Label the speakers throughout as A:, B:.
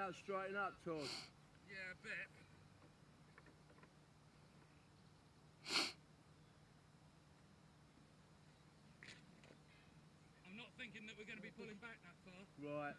A: That'll straighten up, Todd.
B: Yeah, a bit. I'm not thinking that we're going to be pulling back that far.
A: Right.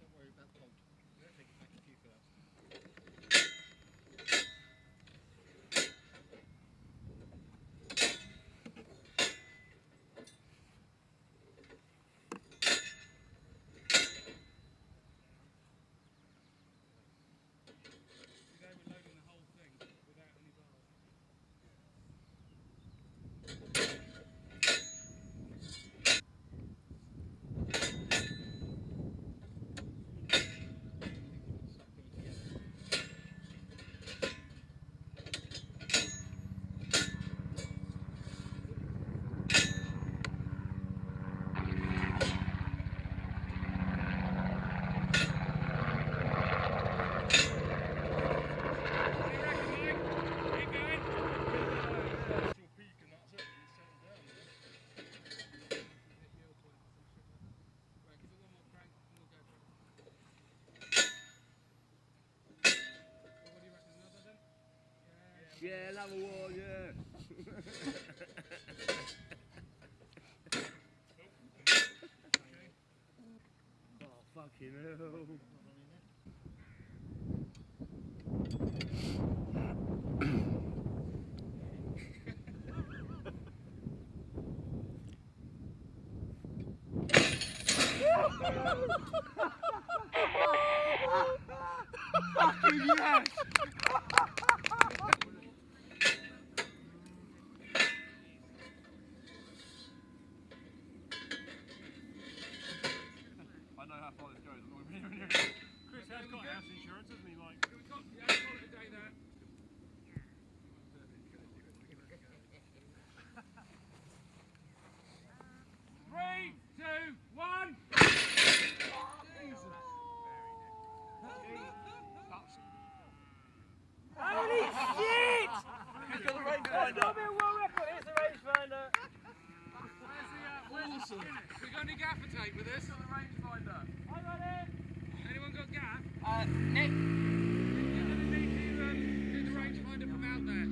C: Don't worry about the hold. Take it back a few first.
B: Today we're loading the whole thing without any bars. What do you reckon, Mike? Keep going.
C: Actual peak and that's it. It's settled down.
B: Right, give it one more crank and we'll go for it. Well, what do you reckon? Another then? Yeah.
A: Yeah, another one, yeah. oh, fucking hell. fucking yes!
D: I know how far this goes. I'm not gonna be
C: Chris has got house insurance, hasn't he? Like,
B: We've got, yeah, call it a day there. Three, two, one.
E: Holy shit!
D: He's got the range
E: That's not been world record. Here's the rangefinder.
B: Where's the, uh, where's the Guinness? We got any gaffer tape with us? Got the rangefinder.
E: I got it.
B: Anyone got gaff?
E: Uh, Nick.
B: You're gonna need to um, do the rangefinder from out there.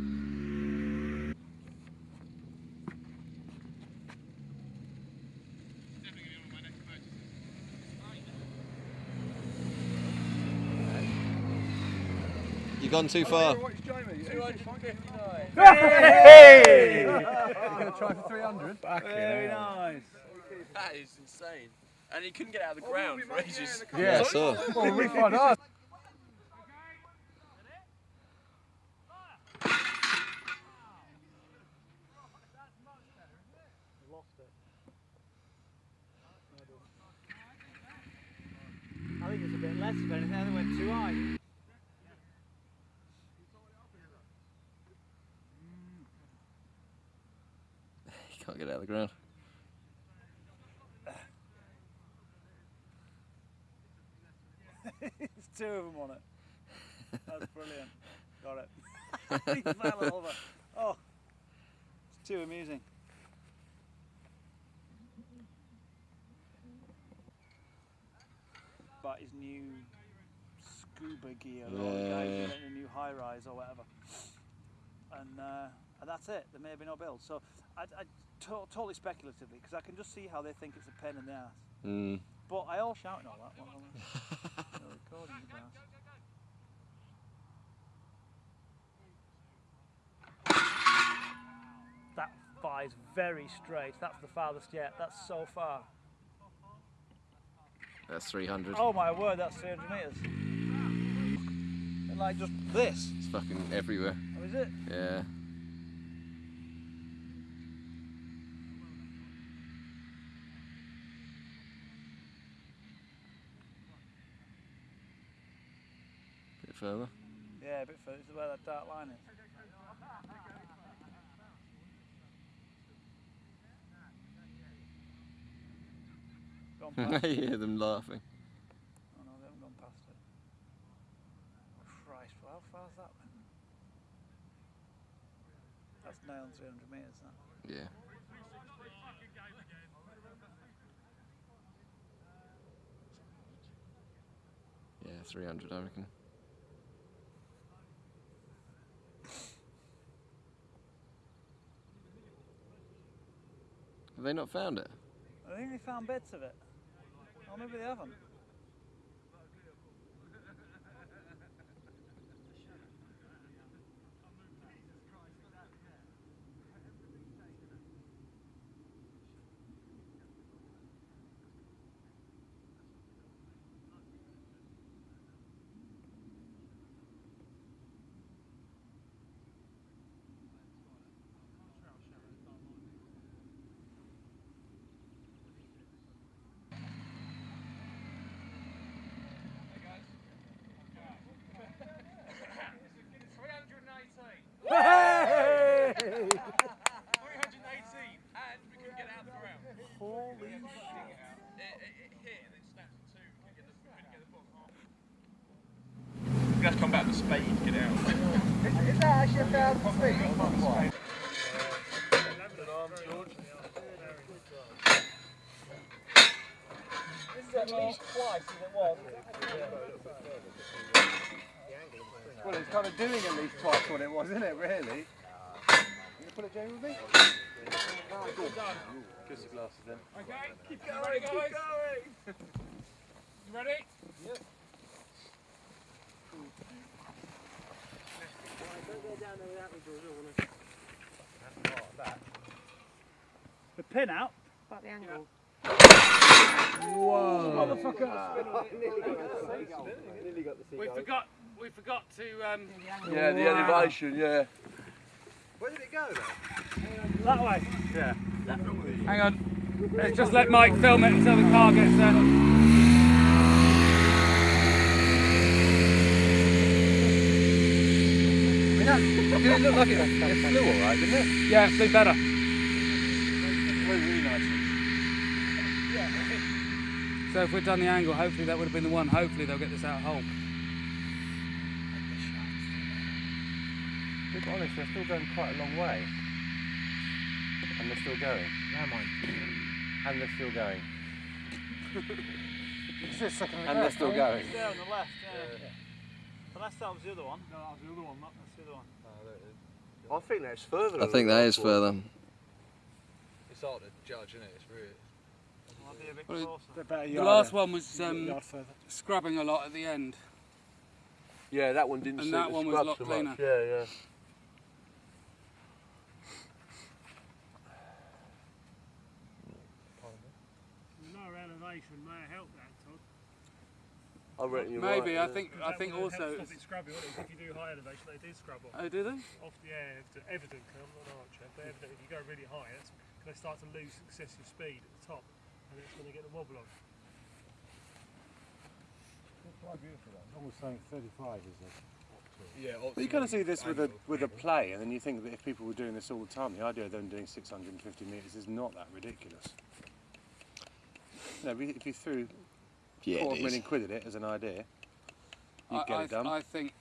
B: Definitely gonna be one of my next purchases.
F: You've gone too far.
D: What's Jamie?
A: 259.
E: Hey!
D: You're going to try for 300?
A: Very nice.
G: That is insane. And he couldn't get out of the ground for ages.
F: Yeah, I saw.
D: Well, we find ours.
E: I think it's a bit less of anything. I think it went too high.
F: You can't get out of the ground.
E: There's two of them on it. That's brilliant. Got it. he fell over. Oh, it's too amusing. But his new scuba gear, or the
F: Yeah,
E: guy
F: yeah.
E: getting a new high rise or whatever. And, uh, and that's it. There may have been no build. So I, I to- totally speculatively because I can just see how they think it's a pain in the ass.
F: Mm.
E: But I all shouting all that while I'm no recording you guys. That flies very straight. That's the farthest yet. That's so far.
F: That's 300.
E: Oh my word, that's 300 metres. And like just this.
F: It's fucking everywhere.
E: Oh, is it?
F: Yeah. Bit further.
E: Yeah, a bit further. This is where that dark line is.
F: I hear them laughing.
E: Oh no, they haven't gone past it. Christ, well, how far's that then? That's nailed 300 metres. That.
F: Yeah. Yeah, 300, I reckon. Have they not found it?
E: I think they found bits of it. Or maybe they haven't. Holy
B: It, it, it hit and then snapped in two. We couldn't get the, couldn't get the bottom half. We have to come back with a spade to get it out.
D: Well, it's kind of doing at least twice what it was, isn't it, really? You put it, Jamie, with me? Kiss the glasses then.
B: Okay, keep going, guys. Keep going. You ready? Yep.
E: The pin out.
H: About the angle. Whoa!
B: We forgot. We forgot to. Um,
G: Yeah, the elevation, yeah.
D: Where did it go then?
E: That way. Yeah.
B: Hang on. Let's just let Mike film it until the car gets there.
D: Did it look like it, it flew alright, didn't it?
B: Yeah, it's better.
D: Flew really nicely.
B: So if we'd done the angle, hopefully that would have been the one. Hopefully they'll get this out whole.
D: To be honest, they're still going quite a long way. And they're still going.
C: Now mine.
D: And they're still going.
C: It's the second
D: And they're still going.
E: There on the left. Yeah. Unless that was the other one. No, that was the other one. That's the other one.
G: I think that's further.
F: I think that is further.
C: It's hard to judge, isn't it? It's really.
E: Might be a bit
B: Well, it- The last one was um, scrubbing a lot at the end.
G: Yeah, that one didn't
B: And
G: seem
B: that
G: to
B: one was a
G: scrub
B: lot
G: so
B: cleaner.
G: much. Yeah, yeah.
A: No elevation may help that, Todd.
G: I reckon you're
B: Maybe
G: right.
B: I think I think also.
A: Stop it scrubbing, wouldn't it? If you do high elevation, they do scrub off.
B: Oh, do they?
A: Off the air, evidently, I'm not an archer, but evidently if you go really high, that's going to start to lose excessive speed at the top, and it's going to get the wobble on.
C: Almost saying 35 is it? Yeah,
D: But you kind of see this with a with a play, and then you think that if people were doing this all the time, the idea of them doing 650 metres is not that ridiculous. You if you threw
F: Yeah,
D: quarter of
F: it
D: a million quid at it as an idea, you'd
B: I,
D: get
B: I,
D: it done.
B: I think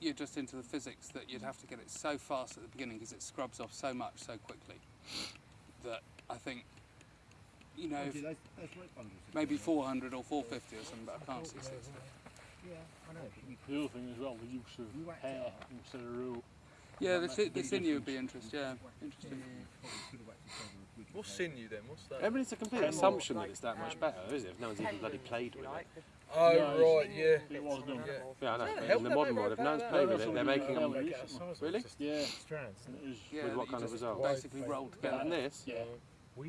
B: you're just into the physics that you'd have to get it so fast at the beginning because it scrubs off so much so quickly that I think you know if maybe 400 or 450 or something, but I can't see 650.
A: The other thing as well, the use of hair instead of rule.
B: Yeah, the, si- the sinew would be interesting. Yeah, interesting.
C: What's sinew then? What's that?
D: I mean, it's a complete assumption that it's that much better, is it? If no one's even bloody played with it.
C: Oh, right, yeah.
A: It was done.
D: Yeah, I know.
C: Yeah,
D: but in the modern
C: out,
D: world, if no one's
C: back
D: played with it, they're making them.
A: Really?
D: Really?
A: Yeah. Strands. And it is.
B: Yeah,
D: With what kind of result?
B: Basically rolled together.
D: And this?
A: Yeah.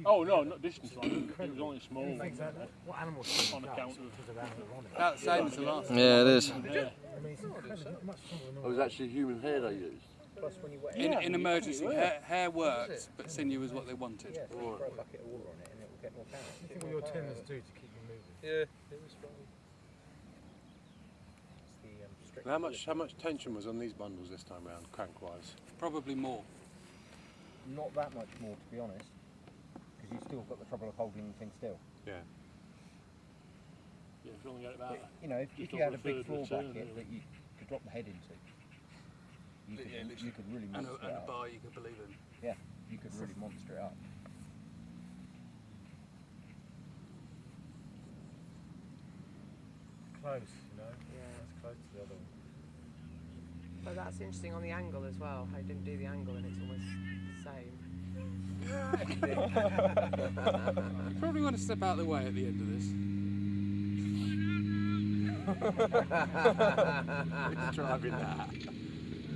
A: Oh no, not distance line. It was only small. ones,
C: What animals
A: On account of.
B: About the same as the last. one.
F: Yeah, it is.
C: I mean, it's incredible, much smaller than oh,
G: It was actually human hair they used.
C: Plus, when you wet
B: In, in emergency, hair, hair works, but sinew is what they wanted.
C: yeah, throw a bucket of water on it and it will get more power. You think what your tendons do to keep you moving? Yeah, it was fine. The um,
D: how much how much tension was on these bundles this time round, crank wise?
B: Probably more.
C: Not that much more, to be honest, because you've still got the trouble of holding the thing still.
D: Yeah.
A: Yeah, if you only get it about.
C: You know, if, if you had a big
A: third
C: floor
A: of the turn,
C: bracket
A: really.
C: that you could drop the head into, you could,
G: Yeah,
C: you could really
B: And
C: monster
B: a,
C: it
B: and a
C: up.
B: bar you could believe in.
C: Yeah, you could really monster it up.
D: Close, you know. Yeah. That's close to the other one.
H: But that's interesting on the angle as well. How you didn't do the angle and it's almost the same.
B: You probably want to step out of the way at the end of this. Who's driving that?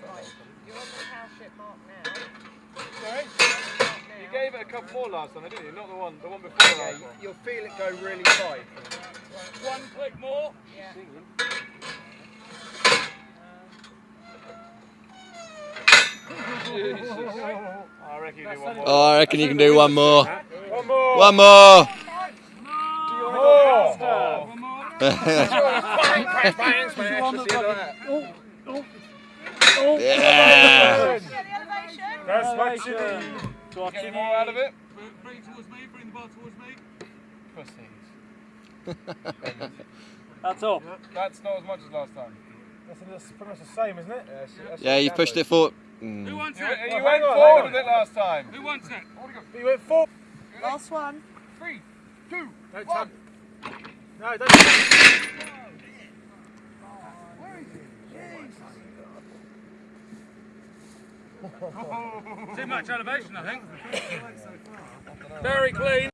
G: smart.
H: You're on the cowship mark now.
I: Sorry? You gave it a couple more last time, didn't you? Not the one, the one before the last one.
C: You'll feel it go really tight.
I: One click more.
H: Yeah.
I: Jesus. I reckon you do one more.
F: Oh, I reckon you can do one more.
I: One more.
F: One more.
I: More.
F: yeah.
H: Yeah, the elevation.
I: That's what you need. Get any more out of it?
B: Bring towards me, bring the bar towards me.
I: Pussies.
E: That's up.
I: That's not as much as last time.
A: That's, that's pretty much the same, isn't it?
I: Yeah, that's
F: Yeah, you pushed it forward.
B: Who
F: Mm.
B: wants it?
I: you
A: Well,
I: went
A: hang on,
I: forward with it last time.
B: Who wants it?
A: You went four.
H: Last one.
I: Three, two,
A: Don't
I: one.
A: tap. No, don't.
B: Oh, Too much elevation, I think. Very clean.